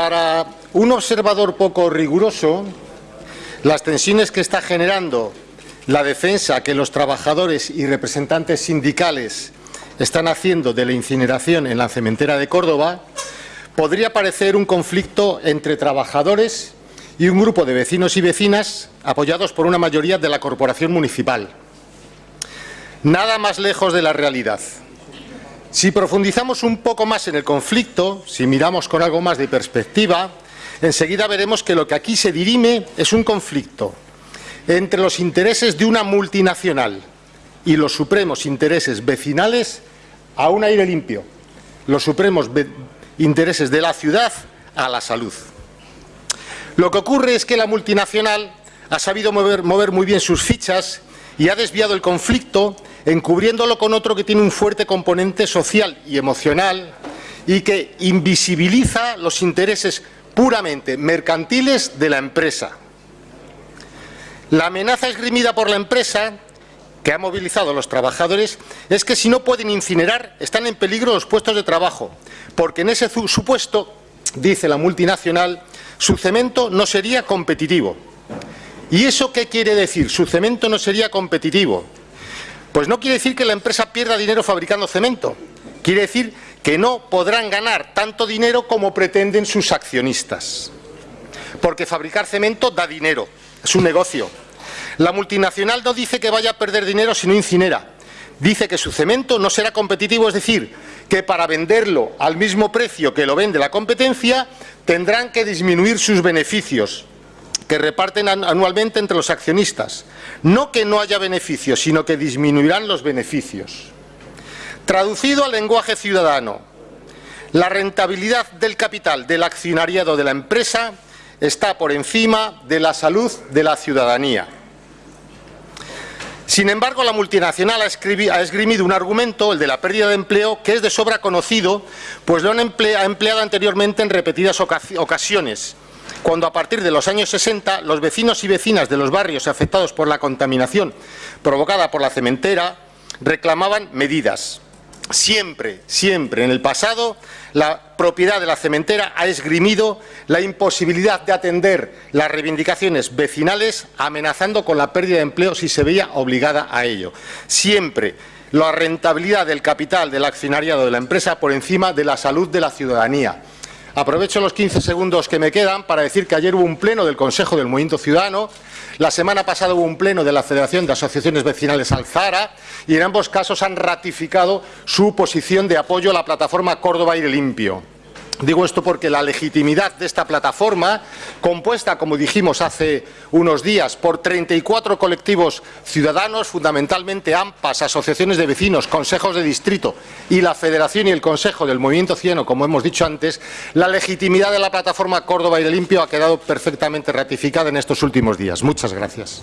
Para un observador poco riguroso, las tensiones que está generando la defensa que los trabajadores y representantes sindicales están haciendo de la incineración en la cementera de Córdoba podría parecer un conflicto entre trabajadores y un grupo de vecinos y vecinas apoyados por una mayoría de la corporación municipal. Nada más lejos de la realidad. Si profundizamos un poco más en el conflicto, si miramos con algo más de perspectiva, enseguida veremos que lo que aquí se dirime es un conflicto entre los intereses de una multinacional y los supremos intereses vecinales a un aire limpio, los supremos intereses de la ciudad a la salud. Lo que ocurre es que la multinacional ha sabido mover, muy bien sus fichas y ha desviado el conflicto encubriéndolo con otro que tiene un fuerte componente social y emocional y que invisibiliza los intereses puramente mercantiles de la empresa. La amenaza esgrimida por la empresa que ha movilizado a los trabajadores es que si no pueden incinerar están en peligro los puestos de trabajo, porque en ese supuesto, dice la multinacional, su cemento no sería competitivo. ¿Y eso qué quiere decir? Su cemento no sería competitivo. Pues no quiere decir que la empresa pierda dinero fabricando cemento. Quiere decir que no podrán ganar tanto dinero como pretenden sus accionistas. Porque fabricar cemento da dinero, es un negocio. La multinacional no dice que vaya a perder dinero si no incinera. Dice que su cemento no será competitivo, es decir, que para venderlo al mismo precio que lo vende la competencia, tendrán que disminuir sus beneficios que reparten anualmente entre los accionistas. No que no haya beneficios, sino que disminuirán los beneficios. Traducido al lenguaje ciudadano, la rentabilidad del capital del accionariado de la empresa está por encima de la salud de la ciudadanía. Sin embargo, la multinacional ha, esgrimido un argumento, el de la pérdida de empleo, que es de sobra conocido, pues lo han empleado anteriormente en repetidas ocasiones, cuando a partir de los años 60 los vecinos y vecinas de los barrios afectados por la contaminación provocada por la cementera reclamaban medidas. Siempre, siempre en el pasado, la propiedad de la cementera ha esgrimido la imposibilidad de atender las reivindicaciones vecinales amenazando con la pérdida de empleo si se veía obligada a ello. Siempre la rentabilidad del capital del accionariado de la empresa por encima de la salud de la ciudadanía. Aprovecho los 15 segundos que me quedan para decir que ayer hubo un pleno del Consejo del Movimiento Ciudadano, la semana pasada hubo un pleno de la Federación de Asociaciones Vecinales Alzara y en ambos casos han ratificado su posición de apoyo a la plataforma Córdoba Aire Limpio. Digo esto porque la legitimidad de esta plataforma, compuesta, como dijimos hace unos días, por 34 colectivos ciudadanos, fundamentalmente AMPAS, asociaciones de vecinos, consejos de distrito y la Federación y el Consejo del Movimiento Ciudadano, como hemos dicho antes, la legitimidad de la plataforma Córdoba Aire Limpio ha quedado perfectamente ratificada en estos últimos días. Muchas gracias.